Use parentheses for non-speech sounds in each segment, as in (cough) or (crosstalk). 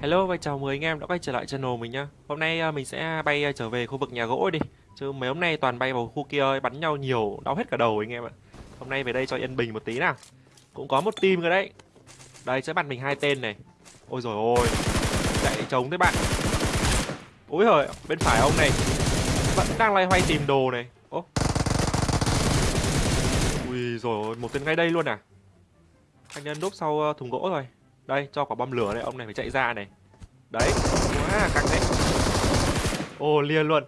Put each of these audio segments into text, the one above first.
Hello và chào mừng anh em đã quay trở lại channel mình nhá. Hôm nay à, mình sẽ bay à, trở về khu vực nhà gỗ đi. Chứ mấy hôm nay toàn bay vào khu kia bắn nhau nhiều, đau hết cả đầu anh em ạ. Hôm nay về đây cho yên bình một tí nào. Cũng có một team rồi đấy. Đây, sẽ bắn mình hai tên này. Ôi rồi ôi Chạy trống thế bạn. Úi hời, bên phải ông này. Vẫn đang loay hoay tìm đồ này. Ô Ui rồi một tên ngay đây luôn à. Anh nhân đúp sau à, thùng gỗ rồi đây, cho quả bom lửa đây, ông này phải chạy ra này. Đấy, quá căng đấy. Ô lia luôn.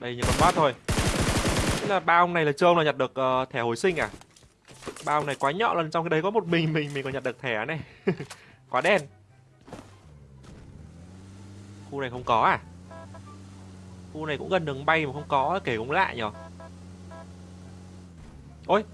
Đây như con quát thôi. Thế là ba ông này là trông là nhặt được uh, thẻ hồi sinh à? Ba ông này quá nhọ lần trong cái đấy có một mình mình mình còn nhặt được thẻ này. (laughs) quá đen. Khu này không có à? Khu này cũng gần đường bay mà không có, kể cũng lạ nhở. Ôi,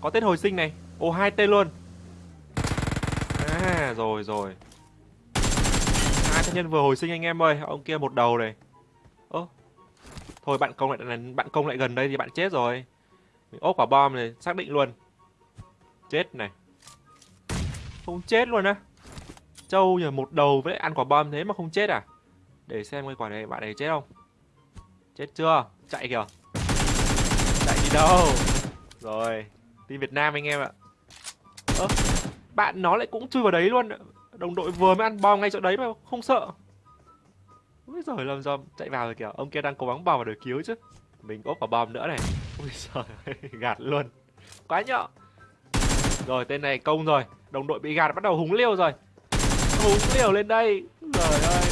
có tên hồi sinh này. Ồ, hai tên luôn. À rồi rồi. Hai thân nhân vừa hồi sinh anh em ơi. Ông kia một đầu này. Ơ, Thôi, bạn công lại, bạn công lại gần đây thì bạn chết rồi. Mình ốp quả bom này, Xác định luôn. Chết này. Không chết luôn á. Châu nhờ một đầu với ăn quả bom thế mà không chết à? Để xem cái quả này, bạn này chết không? Chết chưa? Chạy kìa. Chạy đi đâu? Rồi Đi Việt Nam anh em ạ. Ơ bạn nó lại cũng chui vào đấy luôn. Đồng đội vừa mới ăn bom ngay chỗ đấy mà, không sợ. Ui giời làm sao chạy vào rồi kìa, Ông kia đang cố gắng bò vào để cứu chứ. Mình ốp vào bom nữa này. Ui giời (laughs) gạt luôn. Quá nhợ. Rồi, tên này công rồi. Đồng đội bị gạt bắt đầu húng liêu rồi. Húng liều lên đây. Trời ơi.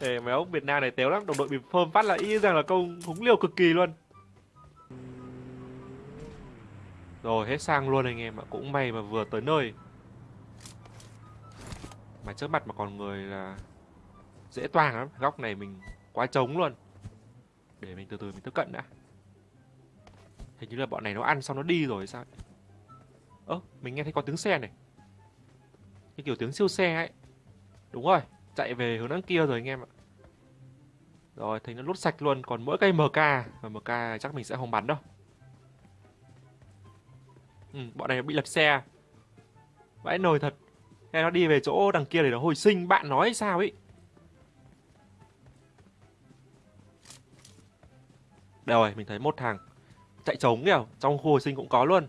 Để mấy ông Việt Nam này téo lắm. Đồng đội bị phơm phát là y rằng là công húng liều cực kỳ luôn. Rồi, hết sang luôn anh em ạ. Cũng may mà vừa tới nơi mà trước mặt mà còn người là dễ toang lắm. Góc này mình quá trống luôn. Để mình từ từ mình tiếp cận đã. Hình như là bọn này nó ăn xong nó đi rồi sao ơ mình nghe thấy có tiếng xe này. Cái kiểu tiếng siêu xe ấy. Đúng rồi chạy về hướng đằng kia rồi anh em ạ. Rồi thấy nó lút sạch luôn. Còn mỗi cây mk và mk chắc mình sẽ không bắn đâu. Ừ, bọn này bị lật xe. Vãi nồi thật hay nó đi về chỗ đằng kia để nó hồi sinh, Bạn nói sao ấy? Đây rồi, mình thấy một thằng Chạy trống kìa, Trong khu hồi sinh cũng có luôn.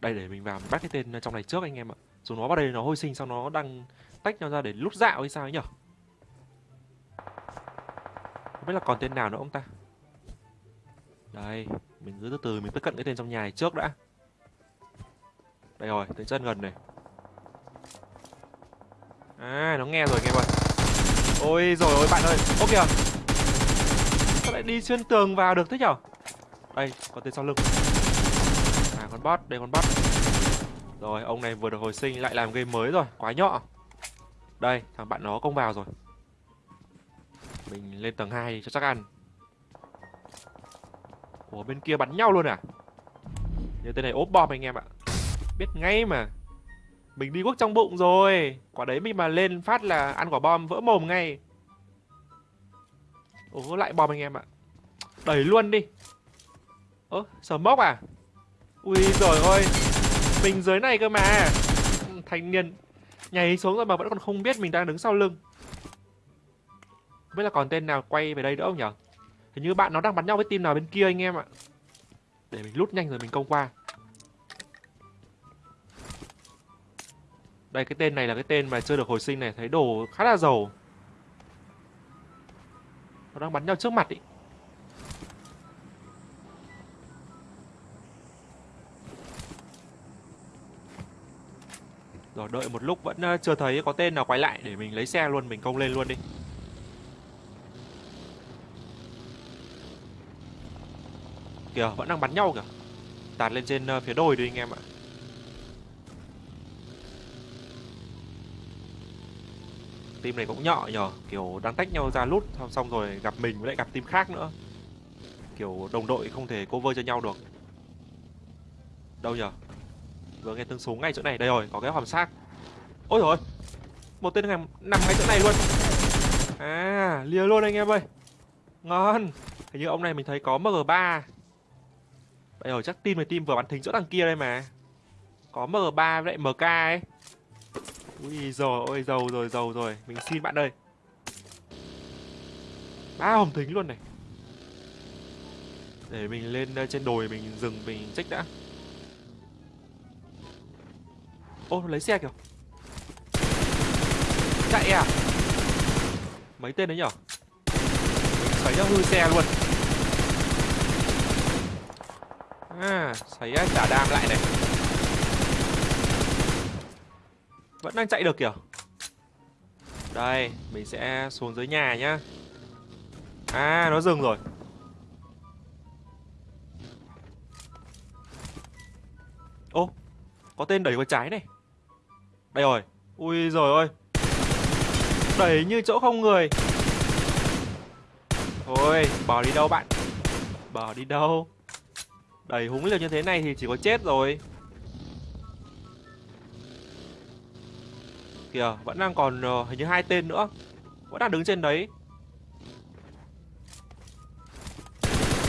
Đây, để mình vào, mình bắt cái tên trong này trước anh em ạ. Dù nó vào đây, nó hồi sinh, Xong nó đang tách nhau ra để lút dạo hay sao ấy nhở Không biết là còn tên nào nữa ông ta? Đây, Mình cứ từ từ, mình tiếp cận cái tên trong nhà này trước đã đây rồi, tới chân gần này. À, nó nghe rồi nghe rồi Ôi rồi ôi bạn ơi. Ô kìa. Sao lại đi xuyên tường vào được thế nhở? Đây, có tên sau lưng. À, con bot, đây con bot. Rồi, ông này vừa được hồi sinh lại làm game mới rồi Quá nhọ. Đây, thằng bạn nó công vào rồi. Mình lên tầng 2 cho chắc ăn. Ủa, bên kia bắn nhau luôn à? Như tên này ốp bom anh em ạ. Biết ngay mà. Mình đi quốc trong bụng rồi. Quả đấy mình mà lên phát là ăn quả bom vỡ mồm ngay. Ủa lại bom anh em ạ. Đẩy luôn đi. Ơ, sờ mốc à? Ui rồi ôi Mình dưới này cơ mà. Ừ, Thanh niên Nhảy xuống rồi mà vẫn còn không biết mình đang đứng sau lưng. Không biết là còn tên nào quay về đây nữa không nhở? Hình như bạn nó đang bắn nhau với team nào bên kia anh em ạ. Để mình lút nhanh rồi mình công qua. Đây cái tên này là cái tên mà chưa được hồi sinh này Thấy đồ khá là giàu. Nó đang bắn nhau trước mặt ý. Rồi đợi một lúc vẫn ờ, chưa thấy có tên nào quay lại Để mình lấy xe luôn, mình công lên luôn đi. Kìa, vẫn đang bắn nhau kìa. Tạt lên trên ờ, phía đồi đi anh em ạ. Team này cũng nhọ nhở kiểu đang tách nhau ra lút xong xong rồi gặp mình với lại gặp team khác nữa. Kiểu đồng đội không thể cover cho nhau được. Đâu nhở vừa nghe tiếng súng ngay chỗ này. Đây rồi, có cái hòm xác. Ôi rồi một tên nằm nằm ngay chỗ này luôn. À lìa luôn anh em ơi. Ngon. Hình như ông này mình thấy có mg 3 đây rồi chắc team này team vừa bắn thính chỗ đằng kia đây mà. Có mg 3 với lại mk ấy ui giời ôi giàu rồi giàu rồi. Mình xin bạn ơi. Ba hồng thính luôn này. Để mình lên ờ, trên đồi mình dừng mình check đã. Ô, nó lấy xe kìa. Chạy à? Mấy tên đấy nhở? Xoáy hư xe luôn. À xoáy trả đam lại này. Vẫn đang chạy được kìa. Đây, mình sẽ xuống dưới nhà nhá. À nó dừng rồi. Ô, có tên đẩy vào trái này. Đây rồi. Ui rồi ôi đẩy như chỗ không người. Thôi bỏ đi đâu bạn? Bỏ đi đâu? Đẩy húng liều như thế này thì chỉ có chết rồi. Kìa vẫn đang còn uh, hình như hai tên nữa. Vẫn đang đứng trên đấy.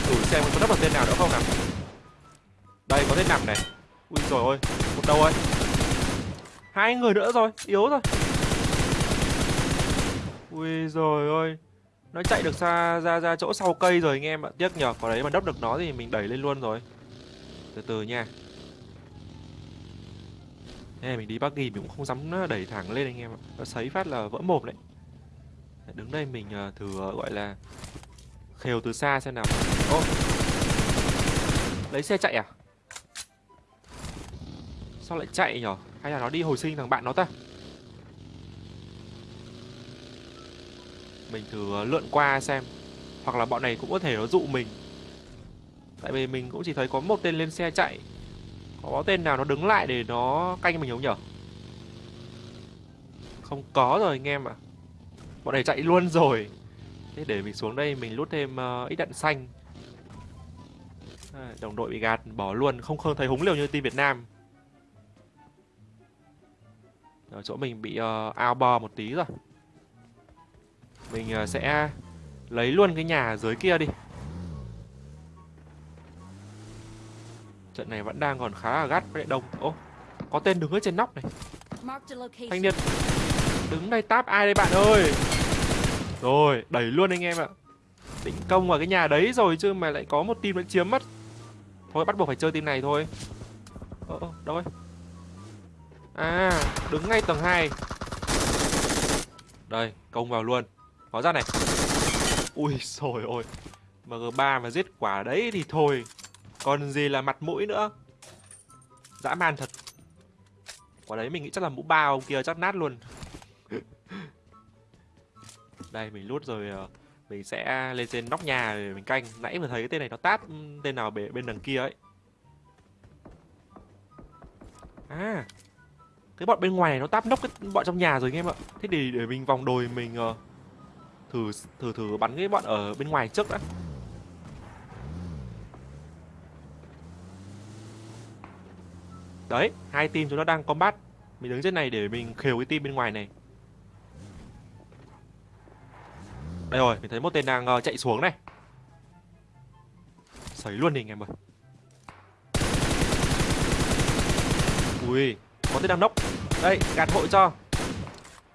Thử xem có đắp được tên nào nữa không nào. Đây có tên nằm này. Ui rồi ôi một đầu ơi. Hai người nữa rồi yếu rồi. Ui rồi ôi nó chạy được xa ra ra chỗ sau cây rồi anh em ạ. Tiếc nhờ có đấy mà đắp được nó thì mình đẩy lên luôn rồi. Từ từ nha. Nên mình đi bắc ghi, mình cũng không dám ờ, đẩy thẳng lên anh em ạ. Nó sấy phát là vỡ mồm đấy. Đứng đây mình ờ, thử ờ, gọi là khều từ xa xem nào. Ô! Lấy xe chạy à? Sao lại chạy nhở? Hay là nó đi hồi sinh thằng bạn nó ta? Mình thử lượn qua xem. Hoặc là bọn này cũng có thể nó dụ mình. Tại vì mình cũng chỉ thấy có một tên lên xe chạy có tên nào nó đứng lại để nó canh mình không nhở? Không có rồi anh em ạ. Bọn này chạy luôn rồi. Thế để mình xuống đây mình lút thêm uh, ít đạn xanh. À, đồng đội bị gạt bỏ luôn. Không không thấy húng liều như team việt nam. Ở chỗ mình bị uh, ao bo một tí rồi. Mình uh, sẽ lấy luôn cái nhà dưới kia đi. Trận này vẫn đang còn khá là gắt với đông. Ô có tên đứng ở trên nóc này. Thanh niên. Đứng đây táp ai đây bạn ơi? Rồi đẩy luôn anh em ạ. Định công vào cái nhà đấy rồi chứ mà lại có một team nó chiếm mất. Thôi bắt buộc phải chơi team này thôi. Ơ ờ, đâu ấy? À đứng ngay tầng 2 Đây công vào luôn. Có ra này. Ui rồi ôi. MG3 mà giết quả đấy thì thôi còn gì là mặt mũi nữa. Dã man thật. Quả đấy mình nghĩ chắc là mũ bao ông kia chắc nát luôn. (laughs) Đây mình lút rồi ờ, Mình sẽ lên trên nóc nhà để mình canh. Nãy vừa thấy cái tên này nó tát ừ, tên nào bên đằng kia ấy. À cái bọn bên ngoài này nó táp nóc cái bọn trong nhà rồi anh em ạ. Thế thì để mình vòng đồi mình uh, thử thử thử bắn cái bọn ở bên ngoài trước đã. Đấy hai team chúng nó đang combat. Mình đứng trên này để mình khều cái team bên ngoài này. Đây rồi mình thấy một tên đang uh, chạy xuống này. Sấy luôn đi anh em ơi. Ui có tên đang nốc. Đây gạt hội cho.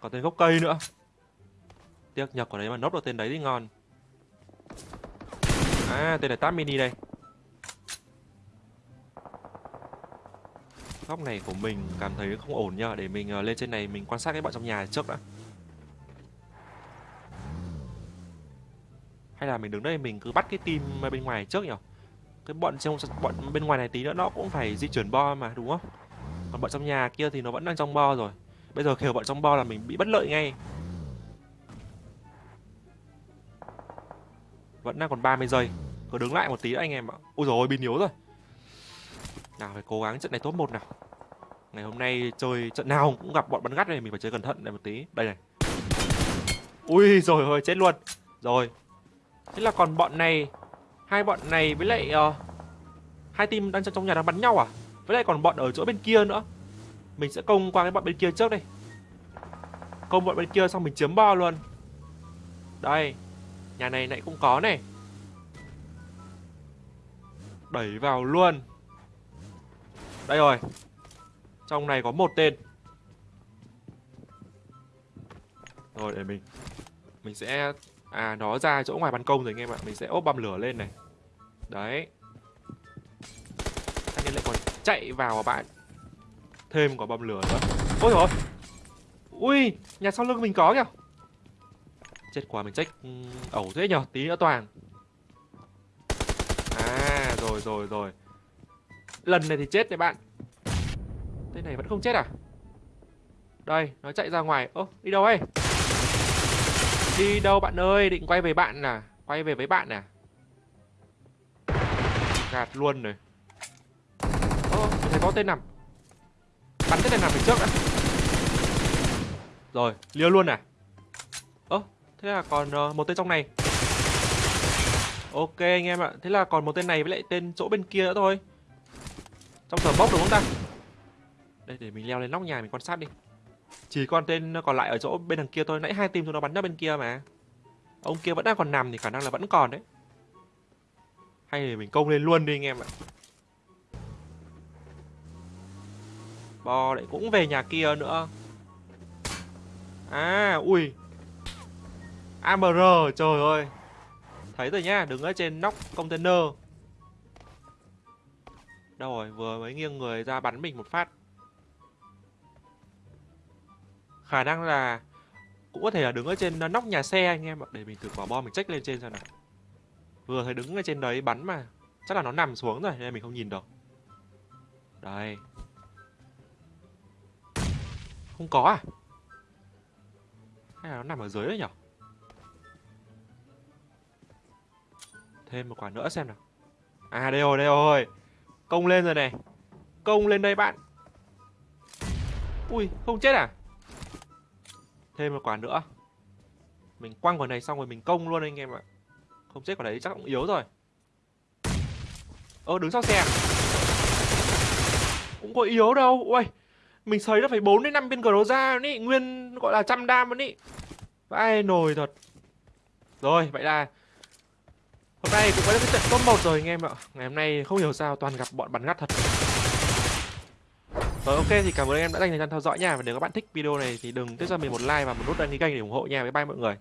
Có tên gốc cây nữa. Tiếc nhập của đấy mà nốc được tên đấy thì ngon. À tên là Tap mini đây. Góc này của mình cảm thấy không ổn nhờ. Để mình ờ, lên trên này mình quan sát cái bọn trong nhà trước đã. Hay là mình đứng đây mình cứ bắt cái team bên ngoài trước nhỉ? Cái bọn trong, bọn bên ngoài này tí nữa nó cũng phải di chuyển bo mà, đúng không? Còn bọn trong nhà kia thì nó vẫn đang trong bo rồi. Bây giờ khều bọn trong bo là mình bị bất lợi ngay. Vẫn đang còn 30 giây. Cứ đứng lại một tí anh em ạ. Ui rồi pin yếu rồi nào phải cố gắng trận này top một nào. Ngày hôm nay chơi trận nào cũng gặp bọn bắn gắt này mình phải chơi cẩn thận này một tí. Đây này. Ui rồi thôi chết luôn. Rồi. Thế là còn bọn này hai bọn này với lại uh, hai team đang trong nhà đang bắn nhau à? Với lại còn bọn ở chỗ bên kia nữa. Mình sẽ công qua cái bọn bên kia trước đây. Công bọn bên kia xong mình chiếm bo luôn. Đây. Nhà này nãy cũng có này. Đẩy vào luôn. Đây rồi. Trong này có một tên. Rồi, để mình Mình sẽ À nó ra chỗ ngoài ban công rồi anh em ạ. Mình sẽ ốp bom lửa lên này. Đấy. Anh ấy lại còn chạy vào à bạn. Thêm quả bom lửa nữa. Ôi rồi Ui, Nhà sau lưng mình có kìa. Chết quá, mình check ừ, ẩu thế nhở? Tí nữa toàn. À rồi rồi rồi. Lần này thì chết này bạn. Tên này vẫn không chết à? Đây nó chạy ra ngoài. Ô đi đâu ấy? Đi đâu bạn ơi? Định quay về bạn à? Quay về với bạn à? Gạt luôn rồi. Ô, thấy có tên nằm. Bắn tên này nằm phía trước đã. Rồi liêu luôn à? Ơ thế là còn uh, một tên trong này. Ok anh em ạ. Thế là còn một tên này với lại tên chỗ bên kia nữa thôi. Trong tờ bốc đúng không ta? Đây, để mình leo lên nóc nhà mình quan sát đi. Chỉ còn tên còn lại ở chỗ bên đằng kia thôi. Nãy hai team chúng nó bắn ra bên kia mà. Ông kia vẫn đang còn nằm thì khả năng là vẫn còn đấy. Hay để mình công lên luôn đi anh em ạ. Bò lại cũng về nhà kia nữa. À ui. AMR trời ơi. Thấy rồi nhá đứng ở trên nóc container. Đâu rồi, vừa mới nghiêng người ra bắn mình một phát. Khả năng là Cũng có thể là đứng ở trên nóc nhà xe anh em ạ. Để mình thử quả bom mình check lên trên xem nào. Vừa thấy đứng ở trên đấy bắn mà, Chắc là nó nằm xuống rồi, nên mình không nhìn được. Đây. Không có à? Hay là nó nằm ở dưới đấy nhở? Thêm một quả nữa xem nào. À đây rồi đây rồi. Công lên rồi này. Công lên đây bạn. Ui, không chết à? Thêm một quả nữa. Mình quăng quả này xong rồi mình công luôn anh em ạ. Không chết quả đấy chắc cũng yếu rồi. Ơ, đứng sau xe? À? Cũng có yếu đâu. Ui Mình sấy nó phải 4 đến 5 viên cờ ra ý Nguyên, gọi là trăm đam luôn ý Vãi nồi thật. Rồi, vậy là Hôm nay cũng có cái trận top 1 rồi, anh em ạ. Ngày hôm nay không hiểu sao toàn gặp bọn bắn ngắt thật. Rồi, ok thì cảm ơn anh em đã dành thời gian theo dõi nha. Và nếu các bạn thích video này thì đừng tiếp cho mình một like và một nút đăng ký kênh để ủng hộ nha. Bye bye mọi người.